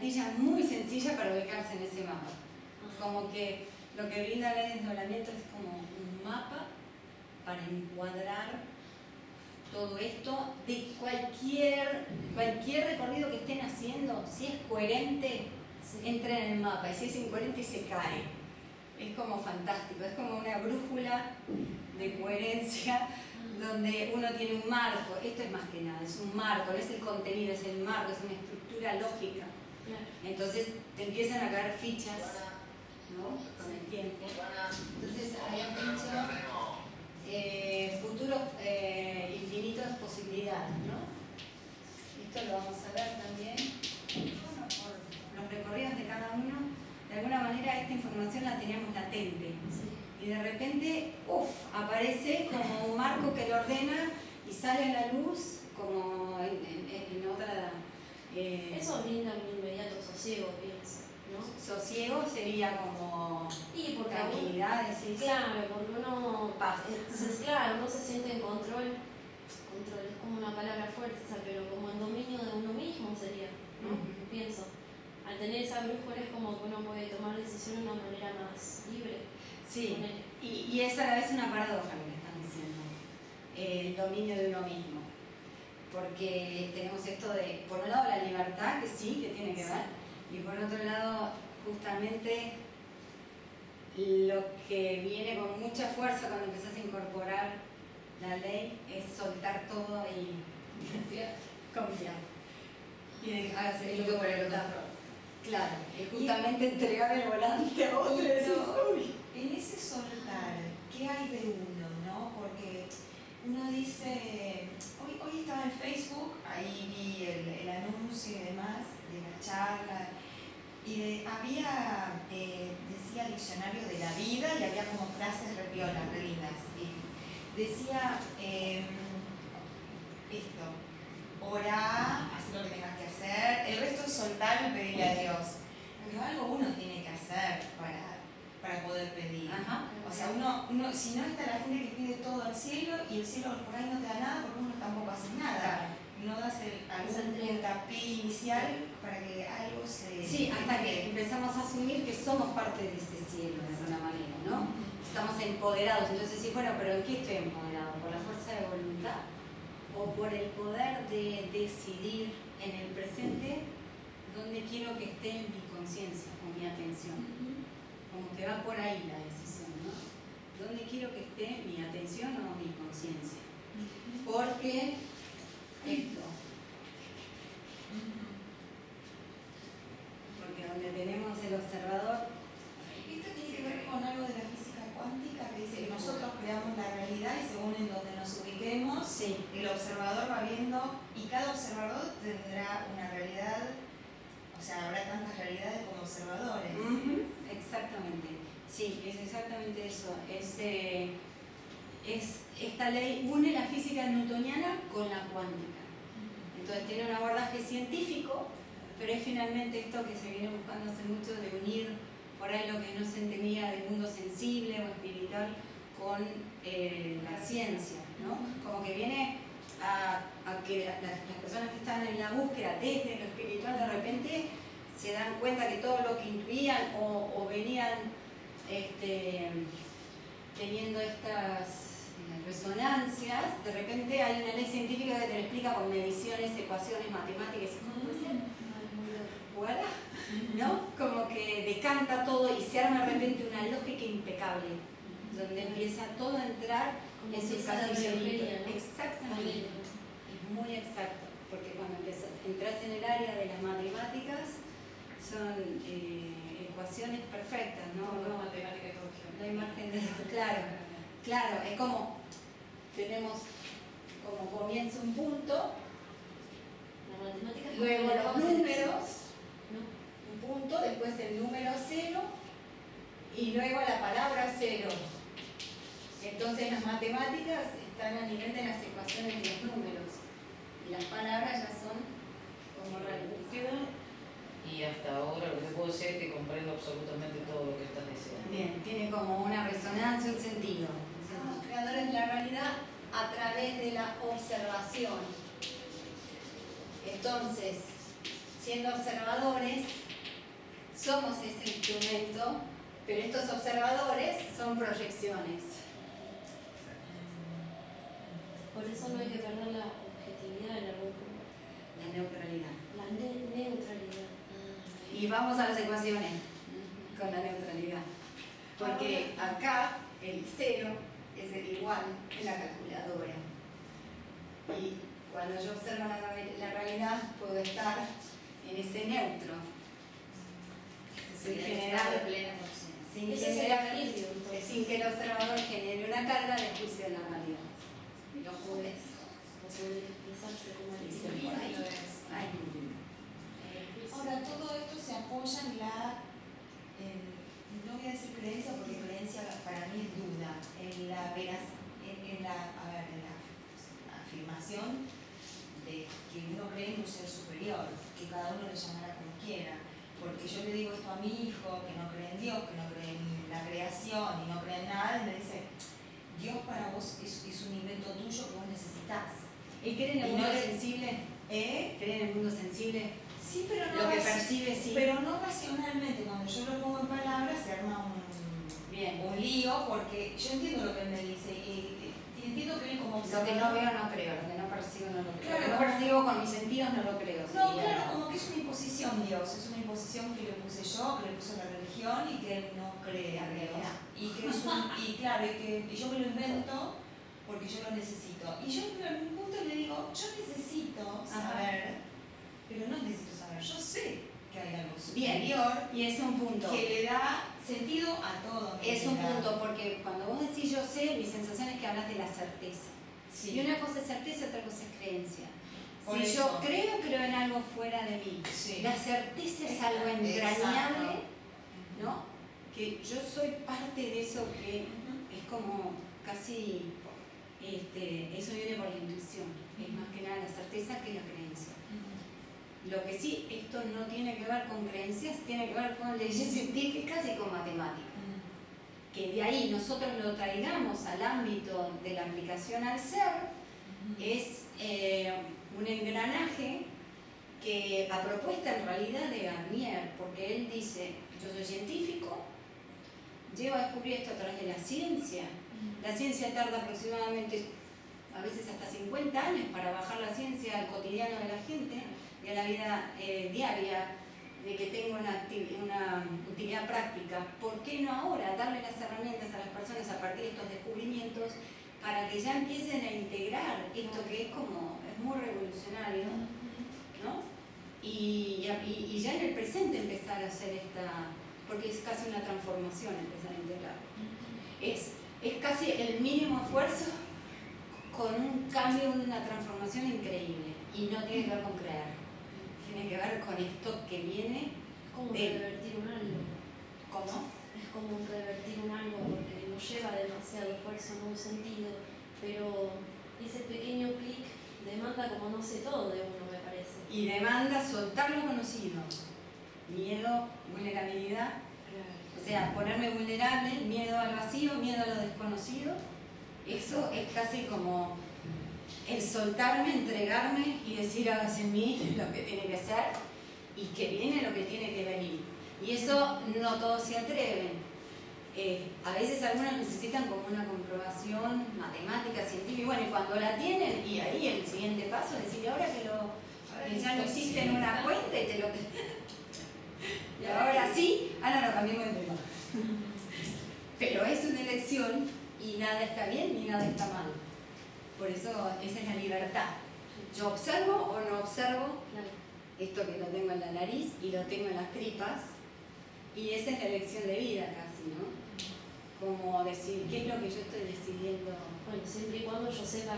plantilla muy sencilla para ubicarse en ese mapa. Como que lo que brinda el desdoblamiento es como un mapa para encuadrar todo esto de cualquier, cualquier recorrido que estén haciendo, si es coherente, entra en el mapa y si es incoherente se cae. Es como fantástico, es como una brújula de coherencia donde uno tiene un marco, esto es más que nada, es un marco, no es el contenido, es el marco, es una estructura lógica. Entonces te empiezan a caer fichas ¿no? con el tiempo. Entonces habían dicho eh, futuros eh, infinitos posibilidades. ¿no? Esto lo vamos a ver también bueno, por los recorridos de cada uno. De alguna manera esta información la teníamos latente y de repente, uff, aparece como un marco que lo ordena y sale a la luz como en, otra... Eh, Eso brinda un inmediato sosiego, pienso. ¿no? Sosiego sería como y porque tranquilidad, Claro, porque uno, pasa claro, uno se siente en control, control es como una palabra fuerte, pero como en dominio de uno mismo sería, ¿no? Pienso. Al tener esa brújula es como que uno puede tomar decisiones de una manera más libre. Sí, y, es a la vez una paradoja lo que están diciendo, el dominio de uno mismo. Porque tenemos esto de, por un lado, la libertad, que sí, que tiene que ver, y por otro lado, justamente lo que viene con mucha fuerza cuando empezás a incorporar la ley es soltar todo y confiar. confiar. Y dejar el por el otro. Claro, es justamente entregar el volante a otro. en ese soltar, ¿qué hay de uno? Uno dice, hoy, hoy estaba en Facebook, ahí vi el, anuncio y demás de la charla, y había, eh, decía diccionario de la vida y había como frases repiolas, re lindas. Y decía em, esto, ora, haz lo que tengas que hacer, el resto es soltar y pedirle a Dios. Pero algo uno tiene que hacer para, para poder pedir. O sea, uno, uno, si no está la gente que pide todo al cielo y el cielo por ahí no te da nada porque uno tampoco hace nada. No das el, algún inicial para que algo se... Sí, hasta que empezamos a asumir que somos parte de ese cielo de alguna manera, ¿no? Estamos empoderados, entonces sí, bueno, pero ¿en qué estoy empoderado? ¿Por la fuerza de voluntad? o por el poder de decidir en el presente dónde quiero que esté mi conciencia o mi atención. Que va por ahí la decisión, ¿no? ¿Dónde quiero que esté mi atención o mi conciencia? Porque esto, porque donde tenemos el observador... Esto tiene que ver con algo de la física cuántica que dice que nosotros creamos la realidad y según en donde nos ubiquemos, el observador va viendo y cada observador tendrá una realidad, o sea, habrá tantas realidades como observadores. Exactamente, sí, es exactamente eso. Es, eh, es, esta ley une la física newtoniana con la cuántica. Entonces tiene un abordaje científico, pero es finalmente esto que se viene buscando hace mucho de unir por ahí lo que no se entendía del mundo sensible o espiritual con eh, la ciencia, ¿no? Como que viene a, que las, personas que están en la búsqueda desde lo espiritual de repente se dan cuenta que todo lo que intuían o, venían este, teniendo estas eh, resonancias, de repente hay una ley científica que te lo explica con mediciones, ecuaciones, matemáticas, ¿cómo puede ser? Voilà. ¿no? Como que decanta todo y se arma de repente una lógica impecable, donde empieza todo a entrar en su casillo. Exactamente. Es muy exacto, porque cuando entras en el área de las matemáticas, son eh, ecuaciones perfectas, ¿no? No, matemática y No hay margen de claro, claro, es como tenemos como comienza un punto, luego los números, punto, después el número cero y luego la palabra cero. Entonces las matemáticas están a nivel de las ecuaciones de los números y las palabras ya son como reales. Y hasta ahora lo que puedo decir es que comprendo absolutamente todo lo que estás diciendo. Bien, tiene como una resonancia, un sentido. Somos creadores de la realidad a través de la observación. Entonces, si siendo observadores, somos ese instrumento, pero estos observadores son proyecciones. Por eso no hay que perder la objetividad en algún punto. La neutralidad. La ne- neutralidad. Y vamos a las ecuaciones con la neutralidad. Porque acá el cero es el igual en la calculadora. Y cuando yo observo la, realidad puedo estar en ese neutro. Sin generar, sin, generar- sin que el observador genere una carga de juicio de la realidad. Lo podés, lo podés expresarse como el Dicen equilibrio. por ahí. Ay, Ahora, todo esto se apoya en la, en- no voy a decir creencia porque creencia para mí es duda, en la en, en la, a ver, en la afirmación de que uno cree en un ser superior, que cada uno le llamará como quiera. Porque yo le digo esto a mi hijo, que no cree en Dios, que no cree en la creación y no cree en nada, y me dice, Dios para vos es, es un invento tuyo que vos necesitas. ¿Y creen en el mundo no sensible? ¿Eh? ¿Creen en el mundo sensible? Sí, pero no Lo que percibe, sí. Pero no racionalmente, cuando yo lo pongo en palabras se arma un, Bien. un lío porque yo entiendo lo que él me dice y, y entiendo que él como Lo que no veo no creo, lo que no percibo no lo creo. Claro. Lo que no percibo con mis sentidos no lo creo. No, sería- claro, como que es una imposición Dios, es una imposición que le puse yo, que le puso la religión y que él no cree a Dios. Y que es un, y claro, y que y yo me lo invento porque yo lo necesito. Y yo en un punto le digo, yo necesito saber, pero no necesito yo sé que hay algo Bien. superior Y es un punto. que le da sentido a todo. Es un punto, porque cuando vos decís yo sé, mi sensación es que hablas de la certeza. Sí. Y una cosa es certeza, otra cosa es creencia. Por si eso. yo creo, creo en algo fuera de mí. Sí. La certeza es algo entrañable, ¿no? Que yo soy parte de eso que es como casi, este, eso viene por la intuición, es más que nada la certeza que la creencia. Lo que sí, esto no tiene que ver con creencias, tiene que ver con leyes científicas y con matemáticas. Que de ahí nosotros lo traigamos al ámbito de la aplicación al ser, es eh, un engranaje que a propuesta en realidad de Garnier, porque él dice, yo soy científico, llego a descubrir esto a través de la ciencia. La ciencia tarda aproximadamente, a veces hasta 50 años para bajar la ciencia al cotidiano de la gente a la vida eh, diaria, de que tenga una, utilidad práctica. ¿Por qué no ahora darle las herramientas a las personas a partir de estos descubrimientos para que ya empiecen a integrar esto que es como, es muy revolucionario, ¿no? Y, ya en el presente empezar a hacer esta, porque es casi una transformación empezar a integrar. Es, es casi el mínimo esfuerzo con un cambio, una transformación increíble. Y no tiene que ver con crear, tiene que ver con esto que viene, Es como de- revertir un algo. ¿cómo? Es como revertir un algo porque no lleva demasiado esfuerzo en un sentido, pero ese pequeño clic demanda como no sé todo de uno, me parece. Y demanda soltar lo conocido. Miedo, vulnerabilidad, o sea, ponerme vulnerable, miedo al vacío, miedo a lo desconocido. Eso es casi como el soltarme, entregarme y decir hágase en mí lo que tiene que ser y que viene lo que tiene que venir. Y eso no todos se atreven. Eh, a veces algunos necesitan como una comprobación matemática, científica, y bueno, y cuando la tienen, y ahí el siguiente paso es decir, ahora que lo que ya lo hiciste en una cuenta y te lo... y ahora sí, ah, no, no, cambiemos de tema. Pero es una elección y nada está bien ni nada está mal. Por eso esa es la libertad. Yo observo o no observo esto que lo tengo en la nariz y lo tengo en las tripas, y esa es la elección de vida casi, ¿no? Como decir, ¿qué es lo que yo estoy decidiendo? Bueno, siempre y cuando yo sepa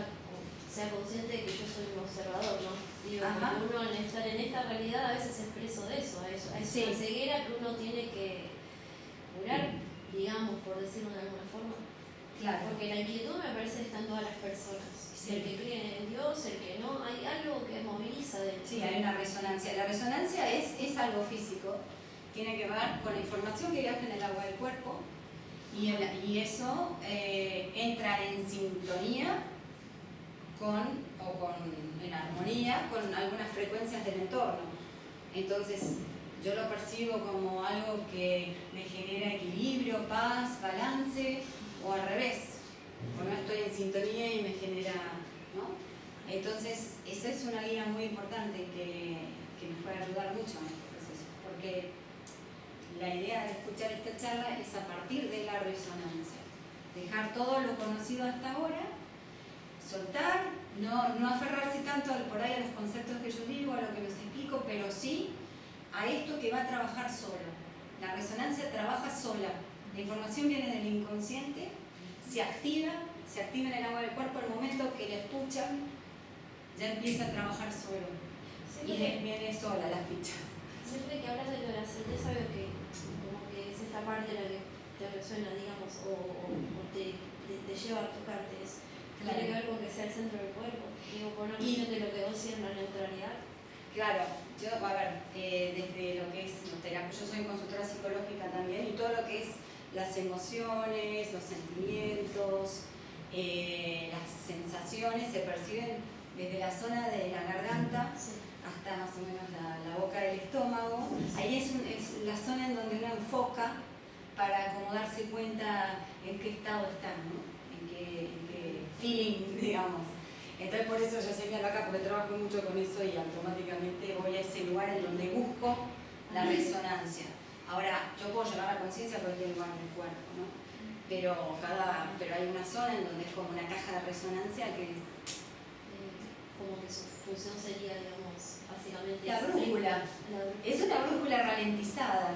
sea consciente de que yo soy un observador, ¿no? Digo, uno al estar en esta realidad a veces es preso de eso, a eso, a Sí. esa ceguera que uno tiene que curar, digamos, por decirlo de alguna forma. Claro. Porque la inquietud me parece que está en todas las personas. Sí. El que cree en Dios, el que no, hay algo que moviliza de Sí, hay una resonancia. La resonancia es, es algo físico, tiene que ver con la información que viaja en el agua del cuerpo y, el- y eso eh, entra en sintonía con, o con, en armonía con algunas frecuencias del entorno. Entonces, yo lo percibo como algo que me genera equilibrio, paz, balance, o al revés, o no estoy en sintonía y me genera, ¿no? Entonces, esa es una guía muy importante que, que nos puede ayudar mucho en este proceso, porque la idea de escuchar esta charla es a partir de la resonancia, dejar todo lo conocido hasta ahora, soltar, no, no aferrarse tanto por ahí a los conceptos que yo digo, a lo que les explico, pero sí a esto que va a trabajar solo. La resonancia trabaja sola. La información viene del inconsciente, se activa, se activa en el agua del cuerpo al momento que la escuchan, ya empieza a trabajar solo. Y Siempre, viene sola la ficha. siempre que hablas de lo de la certeza veo que como que es esta parte la que te resuena, digamos, o, o- o te, te, te lleva a tocarte. Es, Claro. Tiene que ver con que sea el centro del cuerpo. Digo, por una cuestión de lo que vos decías, la neutralidad. Claro, yo, a ver, eh, desde lo que es los terapias, yo soy consultora psicológica también, y todo lo que es las emociones, los sentimientos, eh, las sensaciones se perciben desde la zona de la garganta hasta más o menos la, la boca del estómago. Ahí es, un- es la zona en donde uno enfoca para como darse cuenta en qué estado está, ¿no? en, qué, en qué feeling, digamos. Entonces por eso yo señalo acá, porque trabajo mucho con eso y automáticamente voy a ese lugar en donde busco la resonancia. Ahora, yo puedo llevar la conciencia a cualquier lugar del cuerpo, ¿no? Pero, cada, pero hay una zona en donde es como una caja de resonancia que es Eh, como que su función sería, digamos, básicamente... la brújula. La brújula. Es una brújula ralentizada.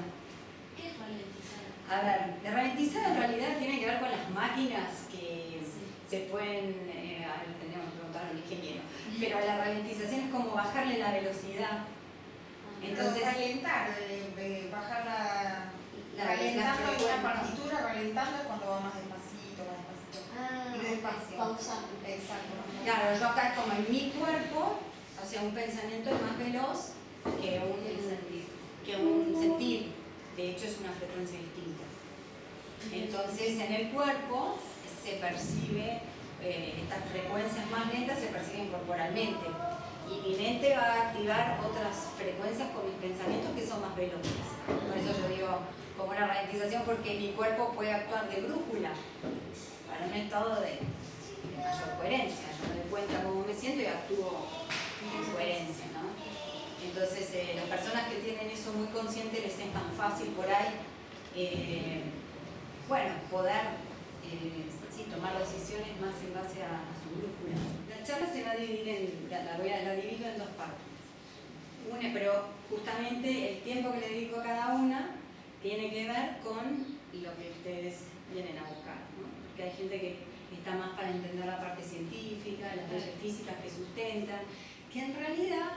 ¿Qué es ralentizar? A ver, la ralentizada en realidad tiene que ver con las máquinas que Sí. se pueden, eh, a ver, tendríamos que preguntar al ingeniero, pero la ralentización es como bajarle la velocidad. Entonces- calentar, eh, eh, bajar la. La- calentando la partitura, calentando cuando va más despacito, más despacito. Ah, despacio. pausando. Exacto. Claro, yo acá es como en mi cuerpo, o sea, un pensamiento es más veloz que un sentir. Que un sentir. De hecho, es una frecuencia distinta. Entonces, en el cuerpo se percibe, eh, estas frecuencias más lentas se perciben corporalmente. Y mi mente va a activar otras frecuencias con mis pensamientos que son más veloces. Por eso yo digo, como una ralentización, porque mi cuerpo puede actuar de brújula para un estado de, de mayor coherencia. Yo me doy cuenta cómo me siento y actúo en coherencia. Entonces, eh, las personas que tienen eso muy consciente les es más fácil por ahí, eh, bueno, poder eh, tomar decisiones más en base a su brújula. La charla se va a dividir en, la, la voy a, la divido en dos partes. Una, pero justamente el tiempo que le dedico a cada una tiene que ver con lo que ustedes vienen a buscar, ¿no? Porque hay gente que está más para entender la parte científica, las leyes físicas que sustentan, que en realidad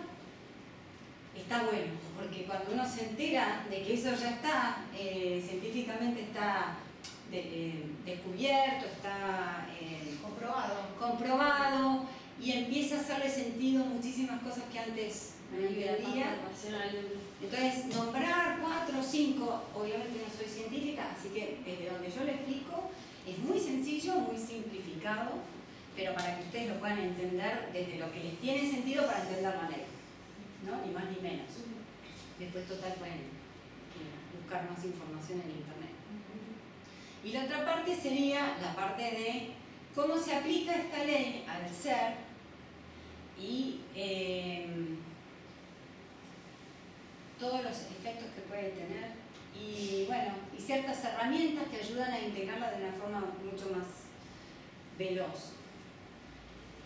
está bueno, porque cuando uno se entera de que eso ya está, eh, científicamente está de- eh, descubierto, está eh, Comprobado. comprobado y empieza a hacerle sentido muchísimas cosas que antes no de- Entonces, nombrar cuatro o cinco, obviamente no soy científica, así que desde donde yo le explico es muy sencillo, muy simplificado, pero para que ustedes lo puedan entender desde lo que les tiene sentido para entender la ley, ¿no? Ni más ni menos. Después, total, pueden eh, buscar más información en internet. Y la otra parte sería la parte de cómo se aplica esta ley al ser y em, todos los efectos que puede tener y bueno, y ciertas herramientas que ayudan a integrarla de una forma mucho más veloz.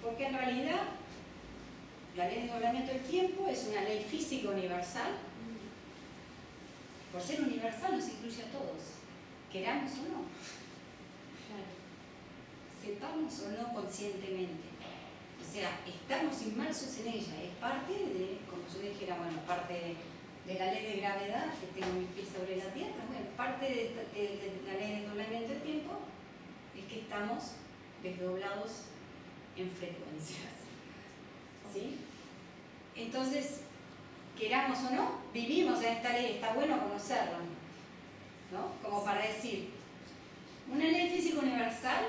Porque en realidad la ley de doblamiento del tiempo es una ley física universal. Por ser universal nos incluye a todos, queramos o no, sepamos o no conscientemente. O sea, estamos inmersos en ella, es parte de, como yo dijera, bueno, parte de, la ley de gravedad, que tengo mis pies sobre la tierra, bueno, parte de- de la ley de doblamiento del tiempo es que estamos desdoblados en frecuencias. ¿Sí? Entonces, queramos o no, vivimos en esta ley, está bueno conocerla, ¿no? Como para decir, una ley física universal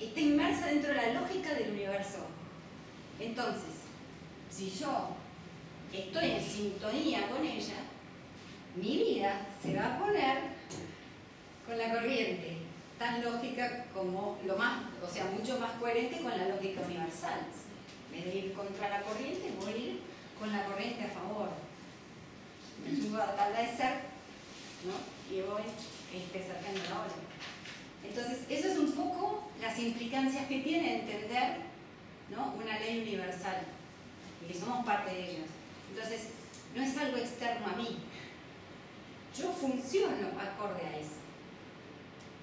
está inmersa dentro de la lógica del universo. Entonces, si yo estoy en sintonía con ella, mi vida se va a poner con la corriente, tan lógica como lo más, o sea, mucho más coherente con la lógica universal. En vez de ir contra la corriente, voy a ir con la corriente a favor. Me subo a la tabla de ser, ¿no? Y voy este, sacando la. Entonces, eso es un poco las implicancias que tiene entender ¿no? una ley universal y que somos parte de ellas. Entonces, no es algo externo a mí. Yo funciono acorde a eso.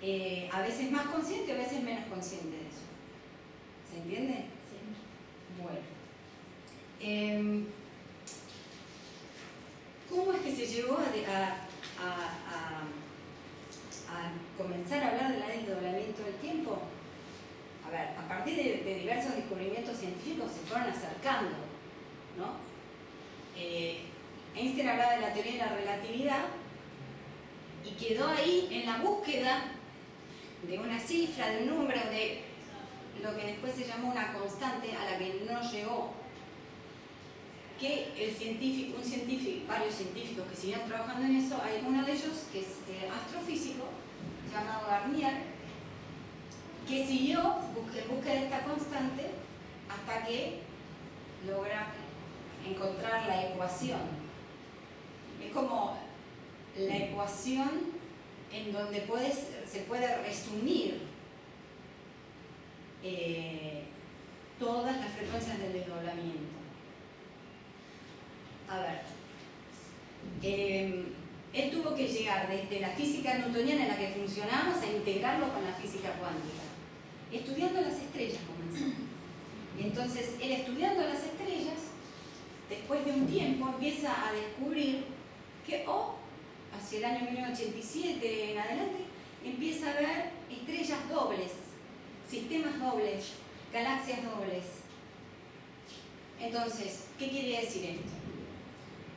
Eh, a veces más consciente, a veces menos consciente de eso. ¿Se entiende? Sí. Bueno. Em, ¿Cómo es que se llegó a, a- a- a- comenzar a hablar de la desdoblamiento del tiempo? A ver, a partir de, de diversos descubrimientos científicos se fueron acercando. Eh, Einstein hablaba de la teoría de la relatividad y quedó ahí en la búsqueda de una cifra, de un número, de lo que después se llamó una constante a la que no llegó. Que el científico, un científico, varios científicos que siguieron trabajando en eso, hay uno de ellos que es eh, astrofísico, llamado Garnier, que siguió en busca esta constante hasta que logra encontrar la ecuación. Es como la ecuación en donde puedes, se puede resumir eh, todas las frecuencias del desdoblamiento. A ver, eh, él tuvo que llegar desde la física newtoniana en la que funcionamos a integrarlo con la física cuántica. Estudiando las estrellas comenzó. Entonces, él estudiando las estrellas, después de un tiempo empieza a descubrir que, oh, hacia el año 1987 en adelante, empieza a ver estrellas dobles, sistemas dobles, galaxias dobles. Entonces, ¿qué quiere decir esto?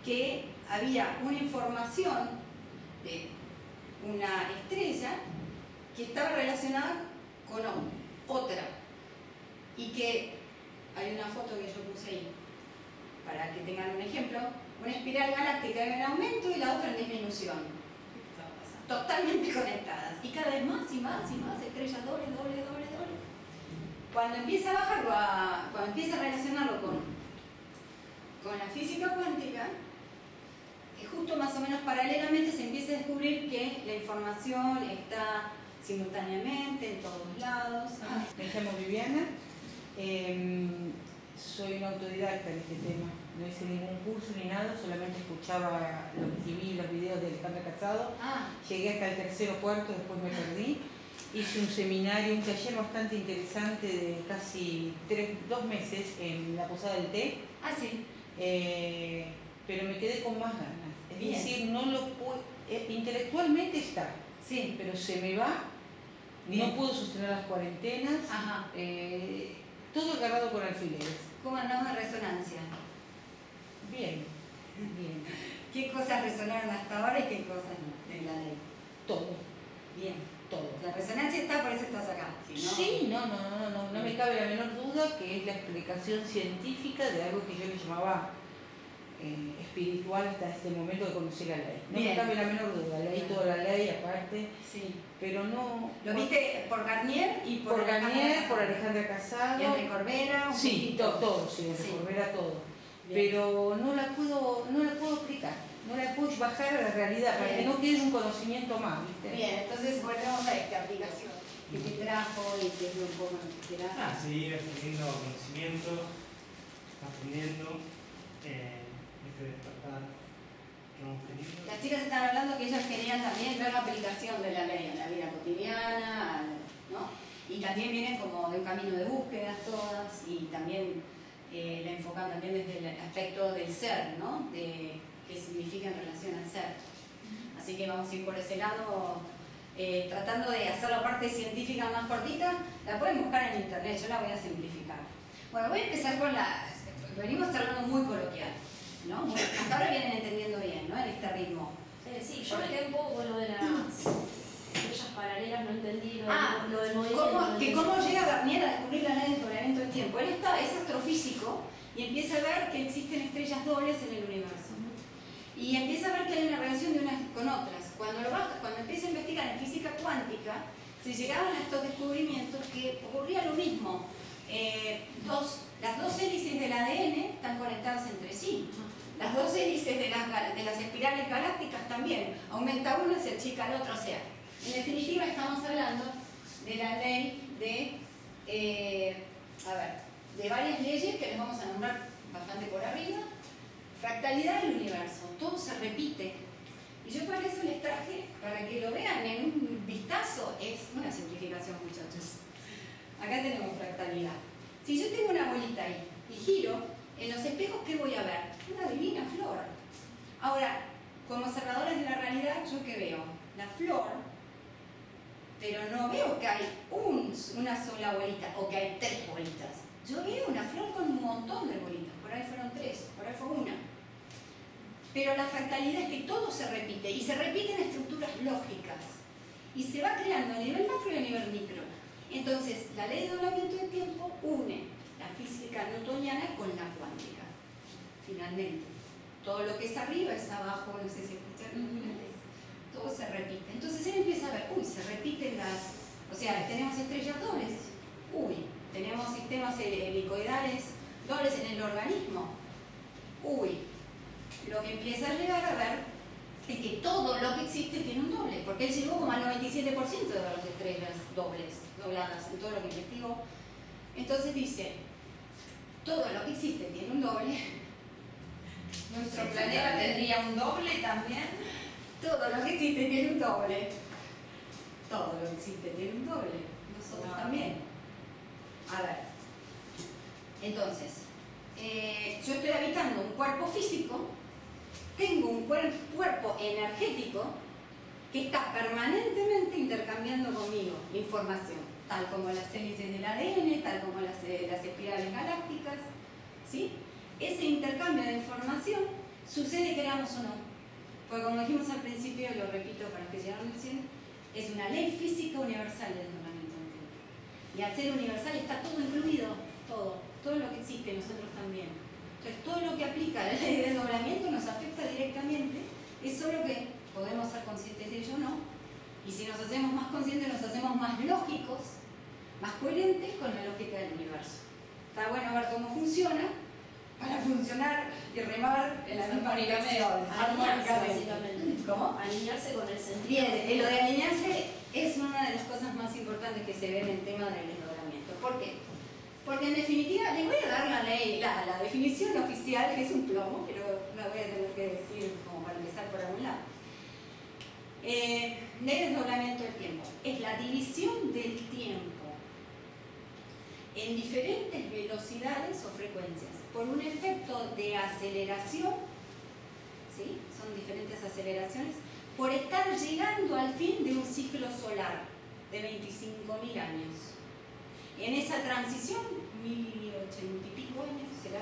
Que había una información de una estrella que estaba relacionada con otra y que hay una foto que yo puse ahí para que tengan un ejemplo, una espiral galáctica en aumento y la otra en disminución, totalmente conectadas. Y cada vez más y más y más estrellas dobles, dobles, dobles, dobles. Cuando empieza a bajarlo, cuando empieza a relacionarlo con, con la física cuántica, justo más o menos paralelamente se empieza a descubrir que la información está simultáneamente en todos lados. Me llamo Viviana, em, soy una autodidacta en este tema. No hice ningún curso ni nada, solamente escuchaba los TV, los videos de Alejandra Casado. Ah, Llegué hasta el tercero cuarto, después me perdí. Hice un seminario, un taller bastante interesante de casi tres, dos meses en la Posada del Té, ah, sí. eh, pero me quedé con más ganas. Es Bien. decir, no lo puedo, eh, intelectualmente está, Sí. pero se me va, Bien. no puedo sostener las cuarentenas, Ajá. eh, todo agarrado con alfileres. ¿Cómo andamos de resonancia? Bien, bien, ¿Qué cosas resonaron hasta ahora y qué cosas no en la ley? todo, Bien. todo. La resonancia está, por eso estás acá. Si no- Sí, no, no, no, no, no me cabe la menor duda que es la explicación científica de algo que yo le llamaba espiritual hasta este momento de conocer la ley. No Bien. me cabe la menor duda, leí toda la ley aparte, Sí. pero no... Lo viste por Garnier y por, por Garnier, por. Alejandra Casado. Y Enrique Corbera, un Sí, poquito. to- todo, sí, Sí. Corbera todo. Bien. Pero no la puedo, no la puedo explicar, no la puedo bajar a la realidad, para que no quede un conocimiento más, ¿viste? Bien, entonces volvemos a esta aplicación que te trajo y que es un poco que te Ah, seguir adquiriendo conocimiento, aprendiendo, eh, despertar. Las chicas están hablando que ellas querían también ver la aplicación de la ley en la vida cotidiana, ¿no? Y también vienen como de un camino de búsquedas todas y también eh, la enfocan también desde el aspecto del ser, ¿no? De qué significa en relación al ser. Así que vamos a ir por ese lado, eh, tratando de hacer la parte científica más cortita. La pueden buscar en internet, yo la voy a simplificar. Bueno, voy a empezar con la... Venimos charlando muy coloquial, ¿no? Muy- hasta ahora vienen entendiendo bien, ¿no? En este ritmo. Eh, sí, yo me quedé un poco con lo de las estrellas paralelas, no entendí lo, Ah, lo del movimiento. ¿Cómo, no que cómo llega Garnier a descubrir la ley del desdoblamiento del tiempo? Él está, es astrofísico y empieza a ver que existen estrellas dobles en el universo. Y empieza a ver que hay una relación de unas con otras. Cuando, lo cuando empieza a investigar en física cuántica, se llegaban a estos descubrimientos que ocurría lo mismo. Eh, dos, las dos hélices del ADN están conectadas entre sí. Las dos hélices de las, espirales galácticas también. Aumenta una, se achica el otro. O sea, en definitiva estamos hablando de la ley de, eh, a ver, de varias leyes que les vamos a nombrar bastante por arriba. Fractalidad del universo, todo se repite. Y yo para eso les traje, para que lo vean en un vistazo, es una simplificación muchachos. Acá tenemos fractalidad. Si yo tengo una bolita ahí y giro, en los espejos, ¿qué voy a ver? Una divina flor. Ahora, como observadores de la realidad, ¿yo qué veo? La flor, pero no veo que hay un- una sola bolita o que hay tres bolitas. Yo veo una flor con un montón de bolitas, por ahí fueron tres, por ahí fue una. Pero la fractalidad es que todo se repite y se repite en estructuras lógicas y se va creando a nivel macro y a nivel micro. Entonces, la ley de doblamiento del tiempo une física newtoniana con la cuántica, finalmente. Todo lo que es arriba es abajo, no sé si escucharon, todo se repite. Entonces él empieza a ver, uy, se repiten las, o sea, tenemos estrellas dobles, uy, tenemos sistemas hel- helicoidales dobles en el organismo, uy, lo que empieza a llegar a ver es que todo lo que existe tiene un doble, porque él llegó como al 97% de las estrellas dobles, dobladas, en todo lo que investigó. Entonces dice, todo lo que existe tiene un doble, ¿Nuestro planeta tendría un doble también? todo lo que existe tiene un doble. Todo lo que existe tiene un doble. Nosotros Wow. también. A ver. Entonces, eh, yo estoy habitando un cuerpo físico, tengo un cuer- cuerpo energético que está permanentemente intercambiando conmigo información, tal como las hélices del ADN, tal como las, eh, las espirales galácticas. ¿sí? Ese intercambio de información sucede queramos o no. Porque como dijimos al principio, lo repito para los que llegaron recién, es una ley física universal del desdoblamiento. Y al ser universal está todo incluido, todo, todo lo que existe, nosotros también. Entonces todo lo que aplica la ley de desdoblamiento nos afecta directamente, es solo que podemos ser conscientes de ello o no. Y si nos hacemos más conscientes, nos hacemos más lógicos, más coherentes con la lógica del universo. Está bueno ver cómo funciona para funcionar y remar en la misma dirección. Armónicamente. ¿Cómo? Alinearse con el sentido. Bien, lo de alinearse es una de las cosas más importantes que se ve en el tema del desdoblamiento. ¿Por qué? Porque en definitiva, les voy a dar la ley, la, la definición oficial, que es un plomo, pero la voy a tener que decir como para empezar por algún lado. Eh, ley de desdoblamiento del tiempo. Es la división del tiempo en diferentes velocidades o frecuencias por un efecto de aceleración, ¿sí? son diferentes aceleraciones, por estar llegando al fin de un ciclo solar de 25.000 años. En esa transición, 1080 y pico años será,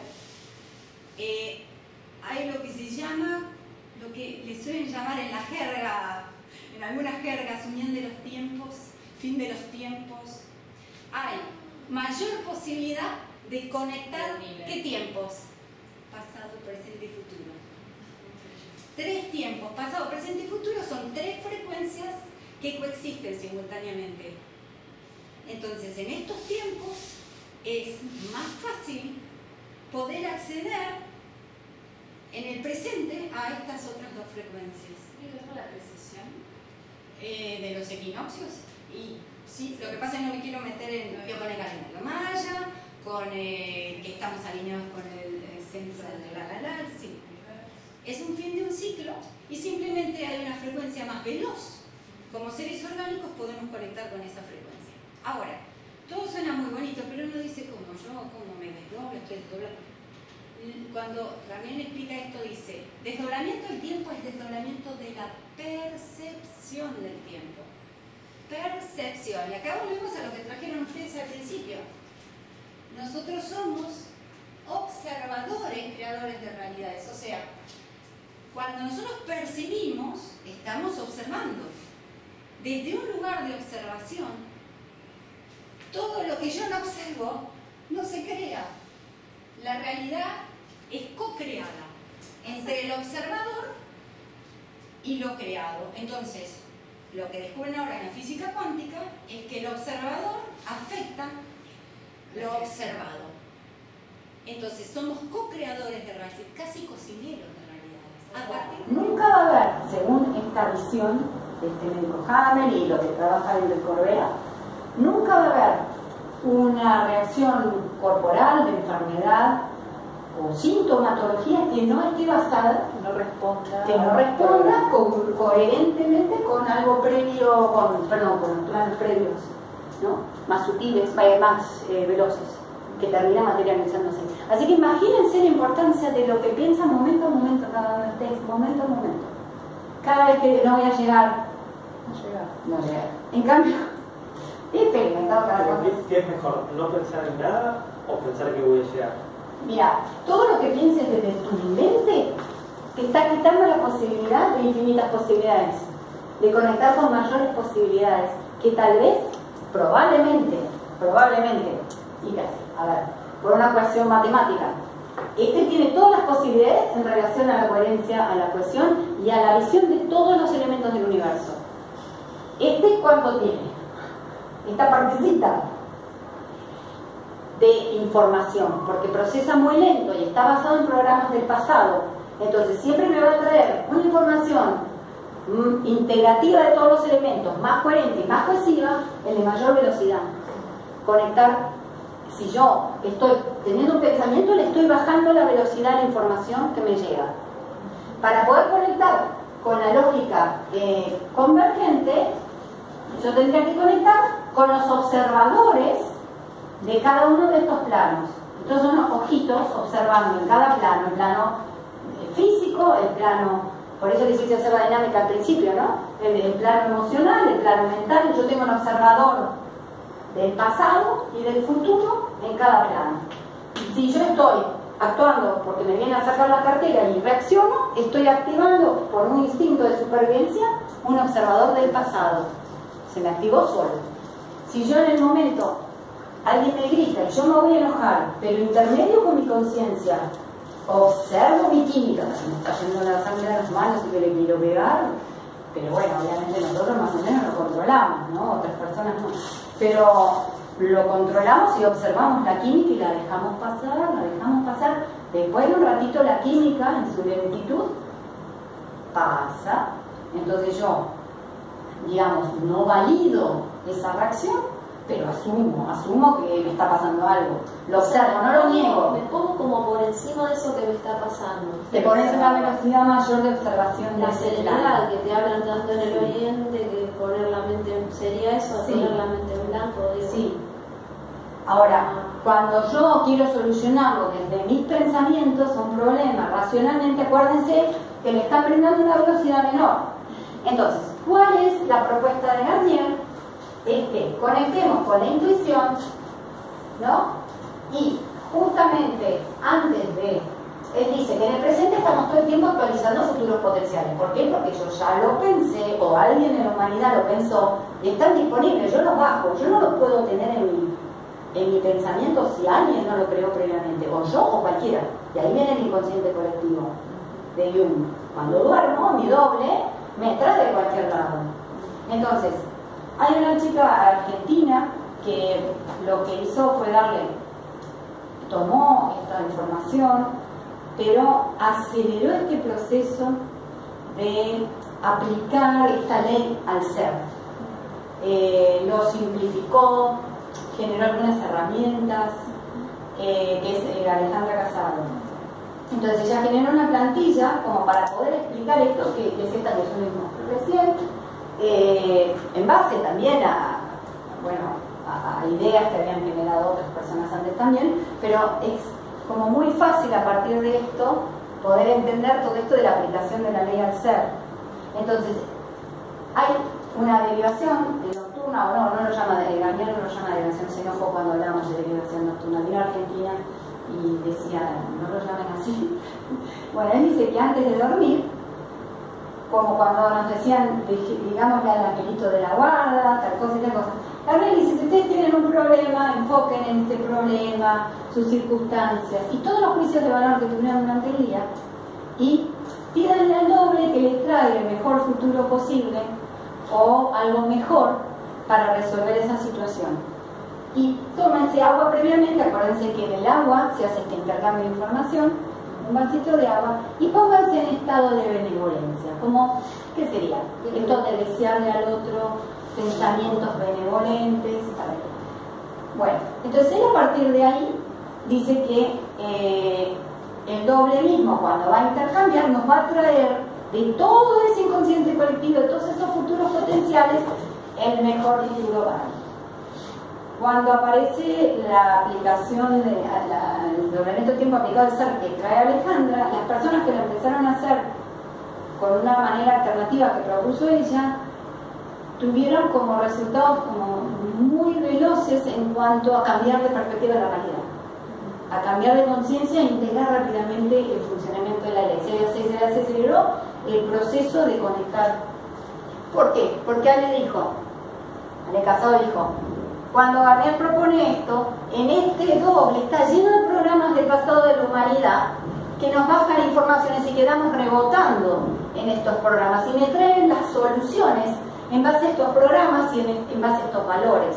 eh, hay lo que se llama, lo que le suelen llamar en la jerga, algunas jergas, unión de los tiempos, fin de los tiempos. Hay mayor posibilidad de conectar, ¿qué tiempos? Pasado, presente y futuro. Tres tiempos, pasado, presente y futuro, son tres frecuencias que coexisten simultáneamente. Entonces, en estos tiempos es más fácil poder acceder en el presente a estas otras dos frecuencias. Eh, de los equinoccios. Y sí, lo que pasa es que no me quiero meter en con el calendario maya, con eh, que estamos alineados con el, eh, centro de la galaxia. Es un fin de un ciclo y simplemente hay una frecuencia más veloz. Como seres orgánicos podemos conectar con esa frecuencia. Ahora, todo suena muy bonito, pero uno dice como yo, como me desdoblo, estoy desdoblando. Cuando Ramírez explica esto, dice, desdoblamiento del tiempo es desdoblamiento de la percepción del tiempo. Percepción. Y acá volvemos a lo que trajeron ustedes al principio. Nosotros somos observadores, creadores de realidades. O sea, cuando nosotros percibimos, estamos observando. Desde un lugar de observación, todo lo que yo no observo no se crea. la realidad es co-creada entre el observador y lo creado. Entonces, lo que descubren ahora en la física cuántica es que el observador afecta lo observado. Entonces, somos co-creadores de realidad, casi cocineros de realidades. A partir Nunca va a haber, según esta visión de este médico Hammer y lo que trabaja el de Corbera, nunca va a haber una reacción corporal de enfermedad o sintomatología que no esté basada, No responda. que no responda co- coherentemente con algo previo, con, perdón, con los planos previos, ¿no? más sutiles, más eh, veloces, que termina materializándose. Así que imagínense la importancia de lo que piensa momento a momento cada ustedes, momento a momento. Cada vez que no voy a llegar, no llegar, no llegar. En cambio, he experimentado cada. Pero, ¿Qué es mejor? ¿No pensar en nada o pensar que voy a llegar? Mira, todo lo que pienses desde tu mente te está quitando la posibilidad de infinitas posibilidades, de conectar con mayores posibilidades, que tal vez, probablemente, probablemente, casi, a ver, por una cuestión matemática, este tiene todas las posibilidades en relación a la coherencia, a la cohesión y a la visión de todos los elementos del universo. Este cuánto tiene, esta partecita, de información, porque procesa muy lento y está basado en programas del pasado. Entonces siempre me va a traer una información mm, integrativa de todos los elementos, más coherente y más cohesiva, en de mayor velocidad. Conectar, si yo estoy teniendo un pensamiento, le estoy bajando la velocidad de la información que me llega. Para poder conectar con la lógica eh, convergente, yo tendría que conectar con los observadores de cada uno de estos planos. Entonces son ojitos observando en cada plano, el plano eh, físico, el plano, por eso les hice hacer la dinámica al principio, ¿no? El, plano emocional, el plano mental, yo tengo un observador del pasado y del futuro en cada plano. Si yo estoy actuando porque me viene a sacar la cartera y reacciono, estoy activando por un instinto de supervivencia un observador del pasado. Se me activó solo. Si yo en el momento alguien me grita yo me voy a enojar, pero intermedio con mi conciencia, observo mi química, se me está yendo la sangre a las manos y que le quiero pegar, pero bueno, obviamente nosotros más o menos lo controlamos, ¿no? Otras personas no. Pero lo controlamos y observamos la química y la dejamos pasar, la dejamos pasar. Después de un ratito la química en su lentitud pasa. Entonces yo, digamos, no valido esa reacción, pero asumo, asumo que me está pasando algo. Lo observo, no lo niego. Me pongo como por encima de eso que me está pasando. Te pones una velocidad mayor de observación de La plano. que te hablan tanto en el oriente, que poner la mente en... ¿Sería eso? Sí. Poner la mente en blanco, digo. Sí. Ahora, cuando yo quiero solucionarlo desde mis pensamientos, un problema, racionalmente, acuérdense que le están brindando una velocidad menor. Entonces, ¿cuál es la propuesta de Garnier? Es que conectemos con la intuición, ¿no? Y justamente antes de, él dice que en el presente estamos todo el tiempo actualizando futuros potenciales. ¿Por qué? Porque yo ya lo pensé, o alguien en la humanidad lo pensó, y están disponibles, yo los bajo, yo no los puedo tener en mi, en mi pensamiento si alguien no lo creó previamente, o yo o cualquiera. Y ahí viene el inconsciente colectivo de Jung. Cuando duermo, mi doble me trae de cualquier lado. Entonces, hay una chica argentina que lo que hizo fue darle, tomó esta información, pero aceleró este proceso de aplicar esta ley al ser. Eh, lo simplificó, generó algunas herramientas, eh, que es eh, Alejandra Casado. Entonces ella generó una plantilla como para poder explicar esto, que, que es esta que yo mostré recién, eh, en base también a, bueno, a, ideas que habían generado otras personas antes también, pero es como muy fácil a partir de esto poder entender todo esto de la aplicación de la ley al ser. Entonces, hay una derivación de nocturna, o no, no lo llama de no lo llama derivación, se enojó cuando hablamos de derivación nocturna. Vino Argentina y decía, no lo llamen así. Bueno, él dice que antes de dormir, como cuando nos decían, digámosle al angelito de la guarda, tal cosa y tal cosa. Gabriel dice, si ustedes tienen un problema, enfoquen en este problema, sus circunstancias y todos los juicios de valor que tuvieron durante el día y pídanle al doble que les traiga el mejor futuro posible o algo mejor para resolver esa situación. Y tómense agua previamente, acuérdense que en el agua se hace este intercambio de información, un vasito de agua, y pónganse en estado de benevolencia, como, ¿qué sería? Esto de desearle al otro pensamientos benevolentes. Bueno, entonces a partir de ahí dice que eh, el doble mismo cuando va a intercambiar nos va a traer de todo ese inconsciente colectivo, todos esos futuros potenciales, el mejor futuro para. Cuando aparece la aplicación de, doblamento tiempo aplicado al ser que trae Alejandra, las personas que lo empezaron a hacer con una manera alternativa que propuso ella, tuvieron como resultados como muy veloces en cuanto a cambiar de perspectiva de la realidad, a cambiar de conciencia e integrar rápidamente el funcionamiento de la ley. Se, aceleró el proceso de conectar. ¿Por qué? Porque Ale dijo, Ale Casado dijo, cuando Gabriel propone esto, en este doble está lleno de programas del pasado de la humanidad que nos bajan informaciones y quedamos rebotando en estos programas y me traen las soluciones en base a estos programas y en, base a estos valores.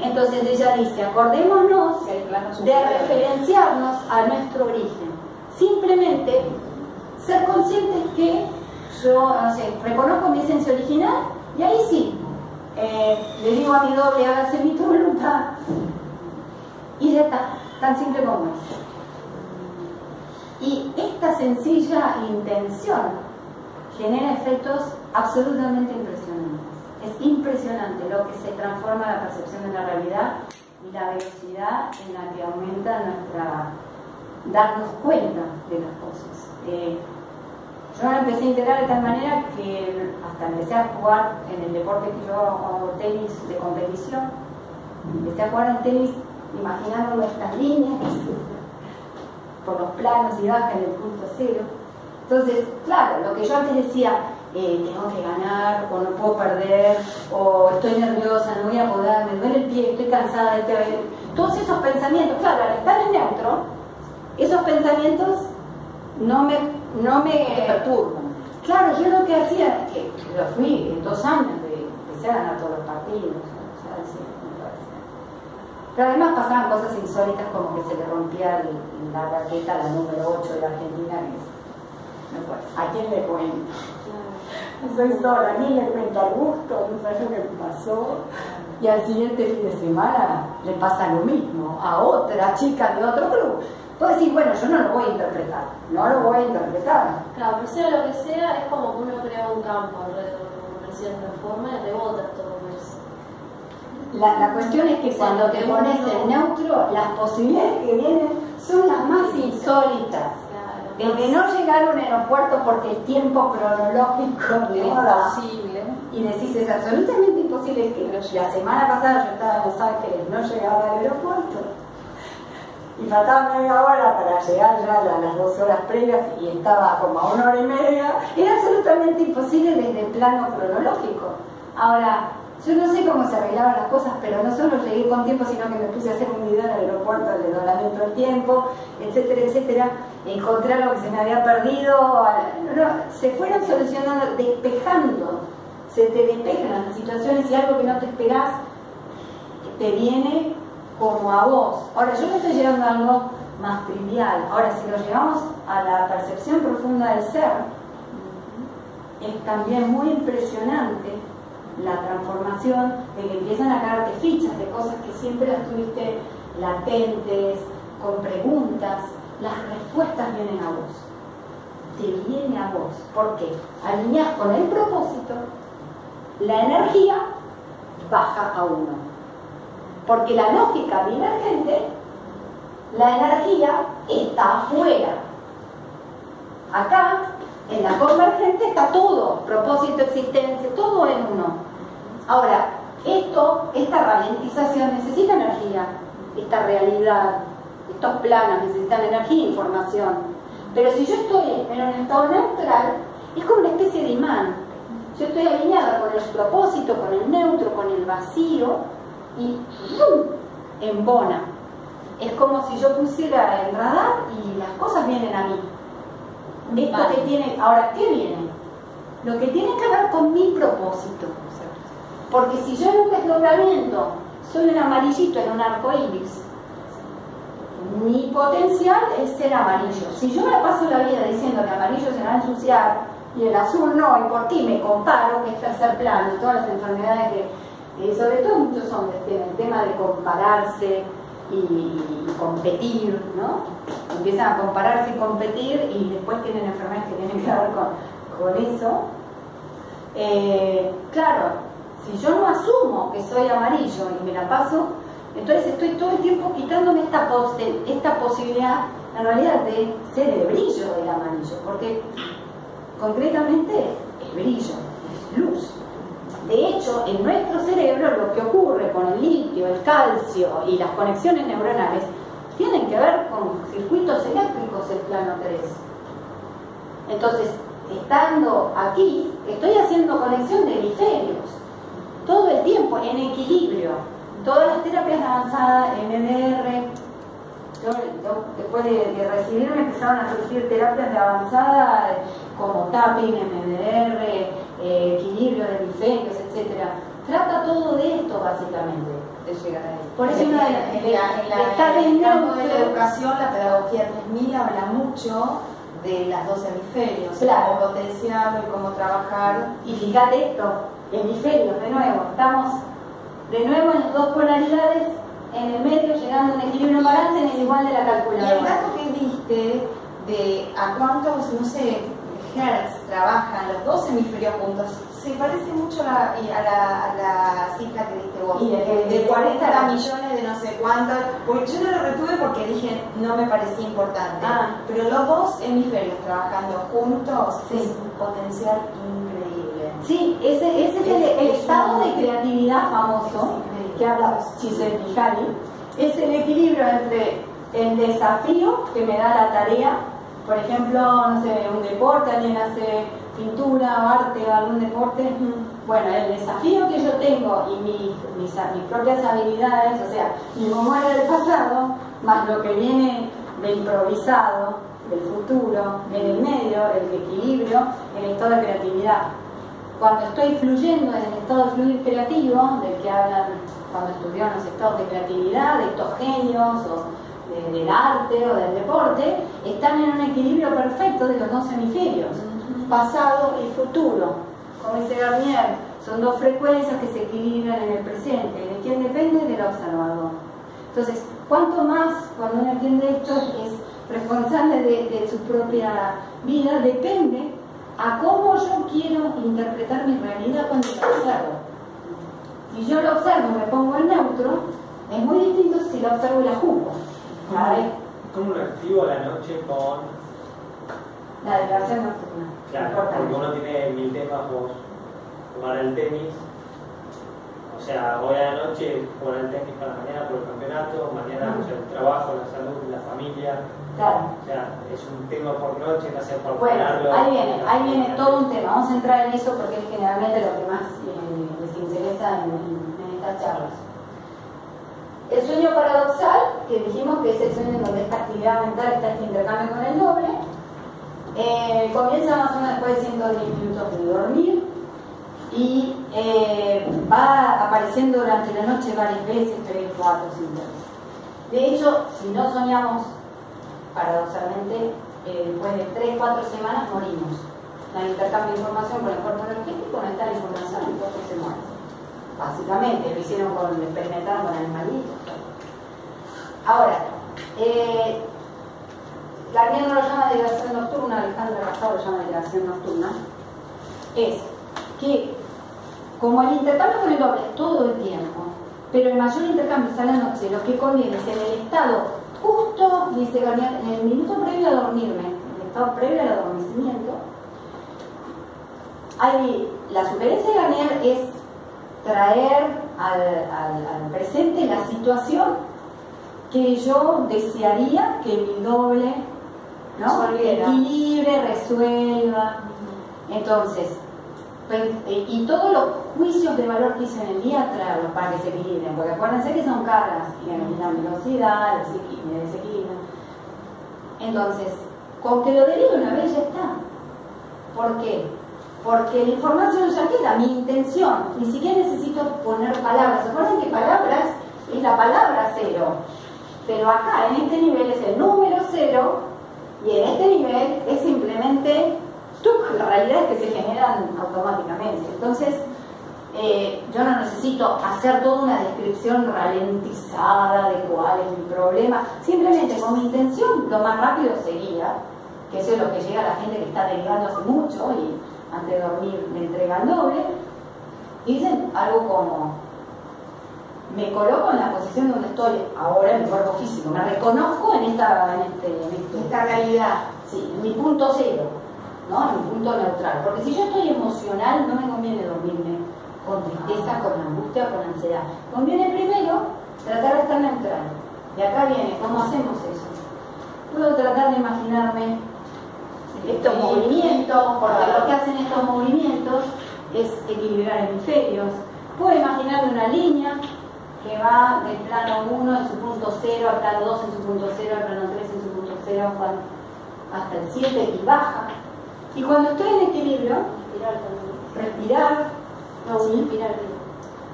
Entonces ella dice, acordémonos de referenciarnos a nuestro origen. Simplemente ser conscientes que yo, no sé, reconozco mi esencia original y ahí sí, eh, le digo a mi doble, hágase mi voluntad. Y ya está, tan simple como es. Y esta sencilla intención genera efectos absolutamente impresionantes. Es impresionante lo que se transforma la percepción de la realidad y la velocidad en la que aumenta nuestra darnos cuenta de las cosas. Eh, yo me empecé a integrar de tal manera que hasta empecé a jugar en el deporte que yo hago tenis de competición. Empecé a jugar en tenis imaginando estas líneas por los planos y bajas en el punto cero entonces, claro, lo que yo antes decía, eh, tengo que ganar, o no puedo perder, o estoy nerviosa, no voy a poder, me duele el pie, estoy cansada de este... Todos esos pensamientos, claro, al estar en neutro, esos pensamientos no me, no me perturban. Claro, yo lo que hacía, que, que lo fui en dos años, de, empecé a ganar todos los partidos, pero además pasaban cosas insólitas como que se le rompía la raqueta, la número 8 de la Argentina, ¿a quién le cuento? Soy sola, ni le cuento a gusto, no sé lo que me pasó. Y al siguiente fin de semana le pasa lo mismo a otra chica de otro club. Puedo decir, bueno, yo no lo voy a interpretar, no lo voy a interpretar. Claro, pero sea lo que sea, es como que uno crea un campo alrededor, de cierta forma, y rebota todo eso. La, la, cuestión es que cuando te pones en neutro, las posibilidades que vienen son las más insólitas. De no llegar a un aeropuerto porque el tiempo cronológico es imposible. Y decís es absolutamente imposible que la semana pasada yo estaba en Los Ángeles no llegaba al aeropuerto y faltaba media hora para llegar ya a las dos horas previas y estaba como a una hora y media era absolutamente imposible desde el plano cronológico ahora yo no sé cómo se arreglaban las cosas, pero no solo llegué con tiempo, sino que me puse a hacer un video en el aeropuerto de doblamiento del tiempo, etcétera, etcétera. Encontré algo que se me había perdido. se fueron solucionando, despejando. Se te despejan las situaciones y algo que no te esperás te viene como a vos. Ahora, yo me estoy llegando a algo más trivial. Ahora, si lo llevamos a la percepción profunda del ser, es también muy impresionante la transformación, de que empiezan a caerte fichas de cosas que siempre las tuviste latentes, con preguntas, las respuestas vienen a vos. Te viene a vos. ¿Por qué? Alineas con el propósito, la energía baja a uno. Porque la lógica divergente, la energía está afuera. Acá en la convergente está todo, propósito, existencia, todo en uno. Ahora, esto, esta ralentización necesita energía, esta realidad, estos planos necesitan energía e información. Pero si yo estoy en un estado neutral, es como una especie de imán. Yo estoy alineada con el propósito, con el neutro, con el vacío, y embona. Es como si yo pusiera el radar y las cosas vienen a mí. Esto Vale. que tiene, ahora, ¿qué viene? Lo que tiene que ver con mi propósito. Porque si yo en un desdoblamiento soy un amarillito en un arco iris, mi potencial es ser amarillo. Si yo me paso la vida diciendo que amarillo se va a ensuciar y el azul no, y por ti me comparo, que es tercer plano, todas las enfermedades que, sobre todo muchos hombres tienen el tema de compararse y, competir, ¿no? Empiezan a compararse y competir y después tienen enfermedades que tienen que ver con, con eso. Eh, claro, si yo no asumo que soy amarillo y me la paso, entonces estoy todo el tiempo quitándome esta, pos- esta posibilidad, en realidad, de ser el brillo del amarillo, porque concretamente es brillo, es luz. De hecho, en nuestro cerebro lo que ocurre con el litio, el calcio y las conexiones neuronales tienen que ver con circuitos eléctricos del plano 3. Entonces, estando aquí, estoy haciendo conexión de hemisferios, todo el tiempo en equilibrio. Todas las terapias avanzadas, MDR, yo, después de, de recibirme empezaron a surgir terapias de avanzada como tapping, MDR, eh, equilibrio de hemisferios, etc. Trata todo de esto básicamente, de llegar a él. Por eso En una la- de las en la- en la- estar en el en campo de la neutro, educación, la pedagogía 3000 habla mucho de las dos hemisferios, Claro. cómo potenciarlo y cómo trabajar. Y fíjate esto, hemisferios, de nuevo, estamos de nuevo en las dos polaridades, en el medio, llegando a un equilibrio balance en el igual de la Y el calculadora. dato que diste de a cuántos, no sé, hertz trabajan los dos hemisferios juntos, se parece mucho a la, a la, a la cifra que diste vos. Y de- de- de de 40 40 millones de no sé cuántos. Porque yo no lo retuve porque dije no me parecía importante. Ah. Pero los dos hemisferios trabajando juntos Sí. es un potencial increíble. Sí, ese, ese es el, el estado de creatividad famoso que habla Csikszentmihalyi. Es el equilibrio entre el desafío que me da la tarea, por ejemplo, no sé, un deporte, alguien hace pintura o arte o algún deporte. Bueno, el desafío que yo tengo y mi- mis, mis propias habilidades, o sea, mi memoria del pasado, más lo que viene de improvisado, del futuro, en el medio, el equilibrio, el estado de creatividad cuando estoy fluyendo en el estado de fluir creativo, del que hablan cuando estudian los estados de creatividad, de estos genios o de- del arte o del deporte, están en un equilibrio perfecto de los dos hemisferios, pasado y futuro. Como dice Garnier, son dos frecuencias que se equilibran en el presente. ¿De quién depende? Del observador. Entonces, cuanto más cuando uno entiende esto es responsable de, de su propia vida, depende a cómo yo quiero interpretar mi realidad cuando la observo. Si yo la observo y me pongo en neutro, es muy distinto si la observo y la juzgo. ¿Cómo lo activo a la noche con.? la declaración nocturna. Claro, porque uno tiene mil temas, vos jugar al tenis. O sea, hoy a la noche jugar al tenis para mañana por el campeonato, mañana o sea, el trabajo, la salud, la familia. Claro. O sea, es un tema por noche, no sé por Bueno, ahí viene, ahí viene todo un tema. Vamos a entrar en eso porque es generalmente lo que más eh, les interesa en- en estas charlas. El sueño paradoxal, que dijimos que es el sueño en donde esta actividad mental está este intercambio con el doble, eh, comienza más o menos después de 110 minutos de dormir y eh, va apareciendo durante la noche varias veces, 3, 4, 5 veces. De hecho, si no soñamos paradoxalmente, eh, después de 3, 4 semanas morimos. No hay intercambio de información con el cuerpo energético, no está la información, el cuerpo se muere. Básicamente, lo hicieron con, experimentaron con animalitos. Ahora, eh, no lo llama liberación nocturna, Alejandro Casado lo llama liberación nocturna, es que como el intercambio con el doble es todo el tiempo, pero el mayor intercambio es a la noche, lo que conviene es en el estado justo, dice Garnier, en el minuto previo a dormirme, en el estado previo al adormecimiento, hay, la sugerencia de Garnier es traer al, al- al presente la situación que yo desearía que mi doble ¿no? Equilibre, resuelva. Entonces, Pues, eh, y todos los juicios de valor que hice en el día, traerlos para que se equilibren, porque acuérdense que son cargas, y la velocidad, el desequilibrio. Entonces, con que lo derive una vez ya está. ¿Por qué? Porque la información ya queda, mi intención, ni siquiera necesito poner palabras. ¿Se que palabras es la palabra cero? Pero acá, en este nivel, es el número cero, y en este nivel es simplemente la realidad es que se generan automáticamente. Entonces, eh, yo no necesito hacer toda una descripción ralentizada de cuál es mi problema, simplemente con mi intención lo más rápido sería, que eso es lo que llega a la gente que está derivando hace mucho y antes de dormir me entrega el doble, dicen algo como, me coloco en la posición donde estoy ahora en mi cuerpo físico, me reconozco en esta, en este, en esta realidad, sí, en mi punto cero ¿no? En un punto neutral. Porque si yo estoy emocional, no me conviene dormirme con tristeza, con angustia, con ansiedad. Conviene primero tratar de estar neutral. Y acá viene, ¿cómo hacemos eso? Puedo tratar de imaginarme estos movimientos, porque lo que hacen estos movimientos es equilibrar hemisferios. Puedo imaginarme una línea que va del plano 1 en su punto 0 al plano 2 en su punto 0, al plano 3 en su punto 0 hasta el 7 y baja. Y cuando estoy en equilibrio, respirar, no, sí. respirar.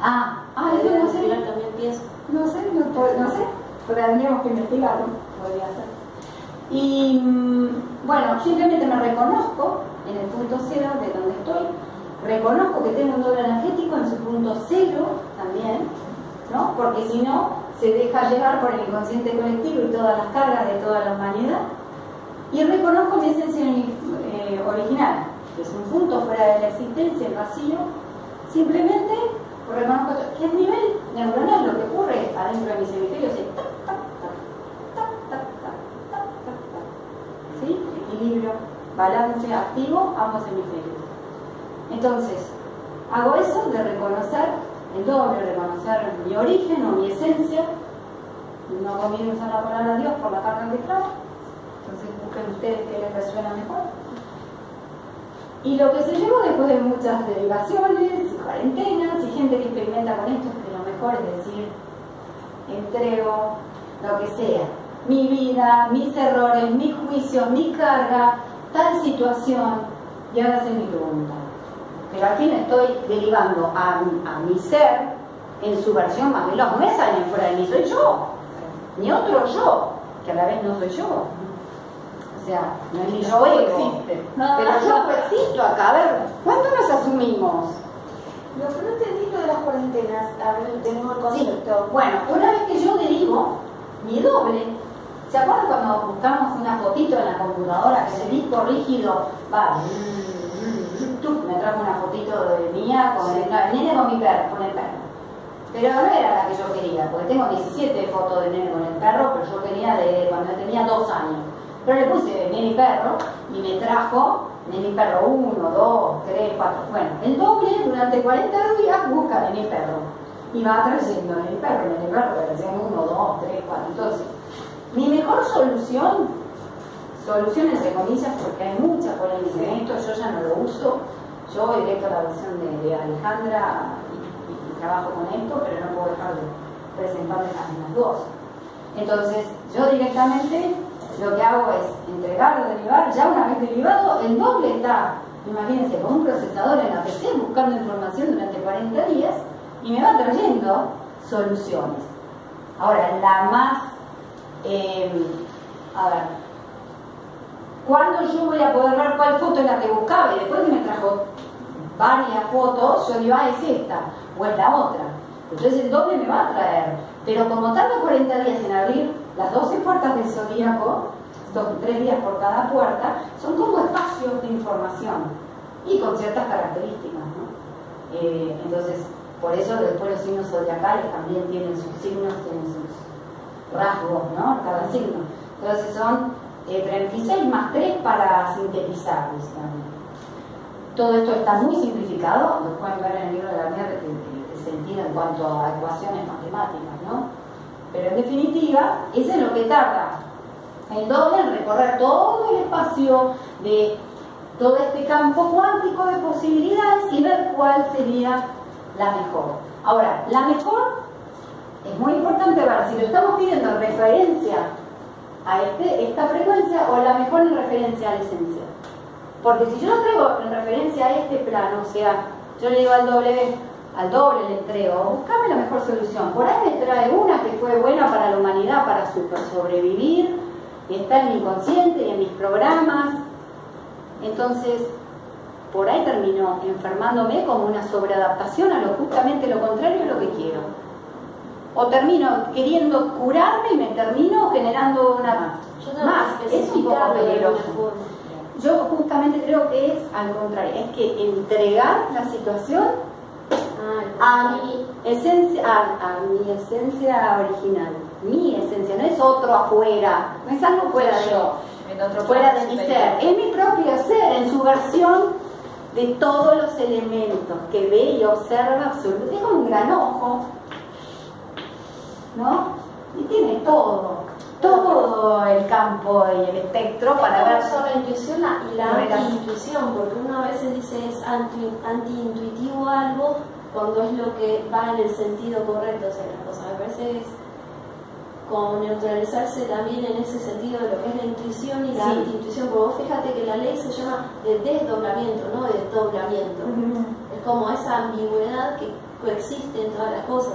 Ah, ah, eso no sé. Respirar también pienso. No sé, no, no sé, tendríamos que investigarlo, podría ser. Y mm, bueno, simplemente me reconozco en el punto cero de donde estoy, reconozco que tengo un doble energético en su punto cero también, ¿no? Porque si no, se deja llevar por el inconsciente colectivo y todas las cargas de toda la humanidad. Y reconozco mi esencia eh, original, que es un punto fuera de la existencia, el vacío, simplemente reconozco que es nivel neuronal lo que ocurre adentro de mis hemisferios es Equilibrio, balance activo, ambos hemisferios. Entonces, hago eso de reconocer el doble, reconocer mi origen o mi esencia. No conviene usar la palabra Dios por la carga que trae. Entonces busquen ustedes que les resuena mejor. Y lo que se llevó después de muchas derivaciones, cuarentenas y gente que experimenta con esto, que lo mejor es decir, entrego lo que sea, mi vida, mis errores, mis juicios, mi carga, tal situación, y ahora mi pregunta. Pero aquí me estoy derivando a, a mi ser en su versión más veloz. No es alguien fuera de mí, soy yo. Ni otro yo, que a la vez no soy yo. O sea, no es ni yo existe. Pero yo existo acá. A ver, ¿cuánto nos asumimos? Lo que no entendí de las cuarentenas, a ver, tenemos el concepto. Bueno, una vez que yo derivo, mi doble, ¿se acuerdan cuando buscamos una fotito en la computadora que el disco rígido va, me trajo una fotito de mía con el, nene con mi perro, con el perro. Pero no era la que yo quería, porque tengo 17 fotos de nene con el perro, pero yo quería de cuando tenía dos años. Pero le puse Neni Perro y me trajo Neni Perro 1, 2, 3, 4. Bueno, el doble durante 40 días busca Neni Perro. Y va trayendo Neni Perro, Neni Perro, que decían 1, 2, 3, 4. Entonces, mi mejor solución, solución entre comillas, porque hay mucha polémica en esto, yo ya no lo uso. Yo he directo la versión de, Alejandra y, trabajo con esto, pero no puedo dejar de presentarles las dos. Entonces, yo directamente lo que hago es entregar o derivar, ya una vez derivado, el doble está, imagínense, con un procesador en la PC buscando información durante 40 días y me va trayendo soluciones. Ahora, la más, eh, a ver, ¿cuándo yo voy a poder ver cuál foto es la que buscaba? Y después que me trajo varias fotos, yo digo, ah, es esta, o es la otra. Entonces el doble me va a traer. Pero como tarda 40 días en abrir las 12 puertas del zodíaco, tres días por cada puerta, son como espacios de información y con ciertas características. ¿no? Eh, entonces, por eso después los signos zodiacales también tienen sus signos, tienen sus rasgos, ¿no? Cada signo. Entonces son 36 eh, más 3 para sintetizar, Todo esto está muy simplificado, lo pueden ver en el libro de la mierda que, sentido en cuanto a ecuaciones matemáticas, ¿no? Pero en definitiva, eso es lo que tarda el doble en recorrer todo el espacio de todo este campo cuántico de posibilidades y ver cuál sería la mejor. Ahora, la mejor es muy importante ver si lo estamos pidiendo en referencia a este, esta frecuencia o la mejor en referencia a la esencia. Porque si yo lo traigo en referencia a este plano, o sea, yo le digo al doble, al doble le entrego, buscame la mejor solución. Por ahí me trae una que fue buena para la humanidad, para super sobrevivir, y está en mi inconsciente y en mis programas. Entonces, por ahí terminó enfermándome como una sobreadaptación a lo justamente lo contrario de lo que quiero. O termino queriendo curarme y me termino generando una más. Es un poco peligroso. Yo justamente creo que es al contrario, es que entregar la situación a mi esencia, a, mi esencia original, mi esencia, no es otro afuera, no es algo fuera de yo, fuera de mi ser, es mi propio ser en su versión de todos los elementos que ve y observa absolutamente, es como un gran ojo, ¿no? Y tiene todo todo el campo y el espectro para ver sobre la intuición y la anti-intuición, porque uno a veces dice es anti-intuitivo algo cuando es lo que va en el sentido correcto, o sea, la cosa me parece es como neutralizarse también en ese sentido de lo que es la intuición y la anti-intuición, porque vos fíjate que la ley se llama de desdoblamiento, no de doblamiento. Es como esa ambigüedad que coexiste en todas las cosas.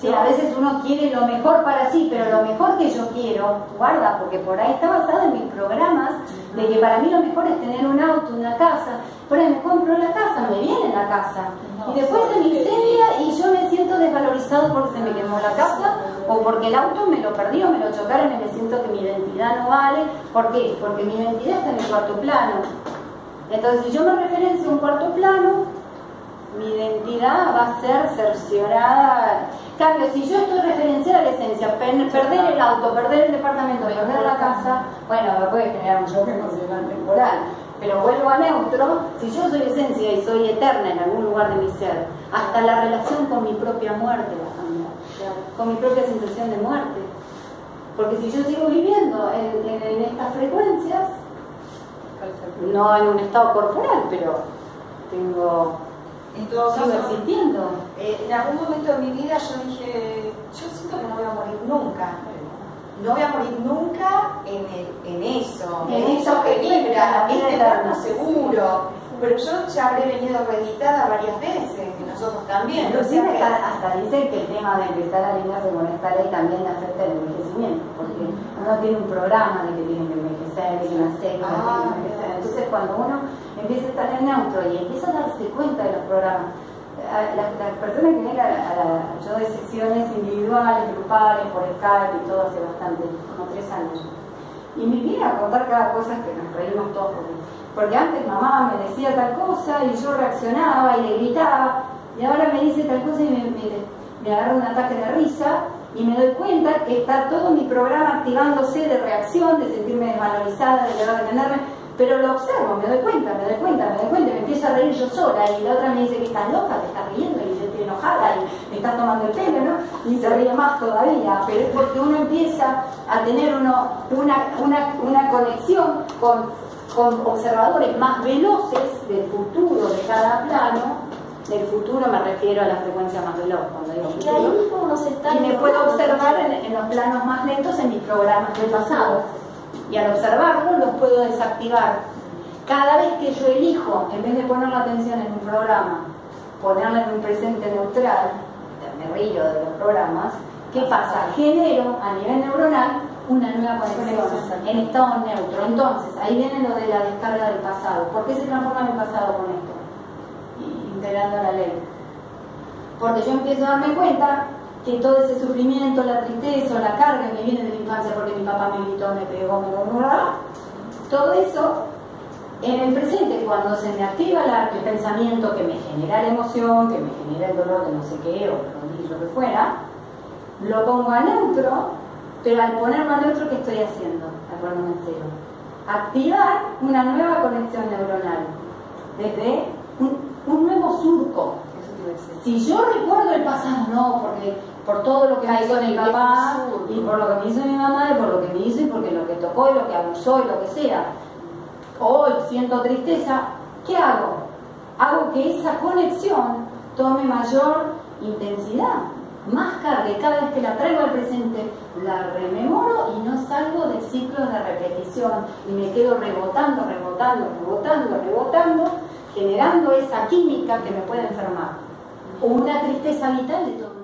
Sí, a veces uno quiere lo mejor para sí, pero lo mejor que yo quiero, guarda, porque por ahí está basado en mis programas, de que para mí lo mejor es tener un auto, una casa. Por ahí me compro la casa, me viene la casa. Y después se me incendia y yo me siento desvalorizado porque se me quemó la casa o porque el auto me lo perdió, me lo chocaron y me siento que mi identidad no vale. ¿Por qué? Porque mi identidad está en el cuarto plano. Entonces, si yo me referencio a un cuarto plano, mi identidad va a ser cerciorada. Cambio, si yo estoy referenciada a la esencia, perder el auto, perder el departamento, perder la casa, bueno, me puede generar un shock emocional temporal. Pero vuelvo a neutro, si yo soy esencia y soy eterna en algún lugar de mi ser, hasta la relación con mi propia muerte va a cambiar, con mi propia sensación de muerte. Porque si yo sigo viviendo en estas frecuencias, no en un estado corporal, pero tengo en existiendo. Eh, en algún momento de mi vida yo dije, yo siento que no voy a morir nunca. No voy a morir nunca en, el, en eso, en, eso que vibra, este plano seguro. Pero yo ya habré venido reeditada varias veces, y nosotros también. Inclusive hasta, dicen que el tema de empezar a alinearse con esta ley también afecta el envejecimiento, porque uno tiene un programa de que tiene que envejecer, de que nacer, ah, Entonces cuando uno empieza a estar en neutro y empieza a darse cuenta de los programas. Las, personas que vienen a, la, yo doy sesiones individuales, grupales, por Skype y todo hace bastante, como tres años. Y me viene a contar cada cosa que nos reímos todos porque, antes mamá me decía tal cosa y yo reaccionaba y le gritaba y ahora me dice tal cosa y me, me, me agarra un ataque de risa y me doy cuenta que está todo mi programa activándose de reacción, de sentirme desvalorizada, de dejar de tenerme pero lo observo, me doy cuenta, me doy cuenta, me doy cuenta, me empiezo a reír yo sola y la otra me dice que estás loca, te estás riendo y yo estoy enojada y me estás tomando el pelo, ¿no? Y se ríe más todavía, pero es porque uno empieza a tener uno, una, una, una conexión con, con observadores más veloces del futuro de cada plano del futuro me refiero a la frecuencia más veloz, cuando digo futuro. Y me puedo observar en, en, los planos más lentos en mis programas del pasado y al observarlo los puedo desactivar. Cada vez que yo elijo, en vez de poner la atención en un programa, ponerla en un presente neutral, me río de los programas, ¿qué pasa? Genero a nivel neuronal una nueva conexión en estado neutro. Entonces, ahí viene lo de la descarga del pasado. ¿Por qué se transforma mi pasado con esto? Integrando la ley. Porque yo empiezo a darme cuenta que todo ese sufrimiento, la tristeza, la carga que viene de la infancia porque mi papá me gritó, me pegó, me murmuró, todo eso en el presente, cuando se me activa el pensamiento que me genera la emoción, que me genera el dolor de no sé qué, o lo que fuera, lo pongo a neutro, pero al ponerlo a neutro, ¿qué estoy haciendo? Al ponerme en cero. Activar una nueva conexión neuronal desde un nuevo surco. Si yo recuerdo el pasado, no, porque por todo lo que me hizo mi papá y por lo que me hizo mi mamá y por lo que me hizo y porque lo que tocó y lo que abusó y lo que sea. hoy siento tristeza, ¿qué hago? Hago que esa conexión tome mayor intensidad, más carga, y cada vez que la traigo al presente, la rememoro y no salgo del ciclo de repetición y me quedo rebotando, rebotando, rebotando, rebotando, generando esa química que me puede enfermar. O una tristeza vital de todo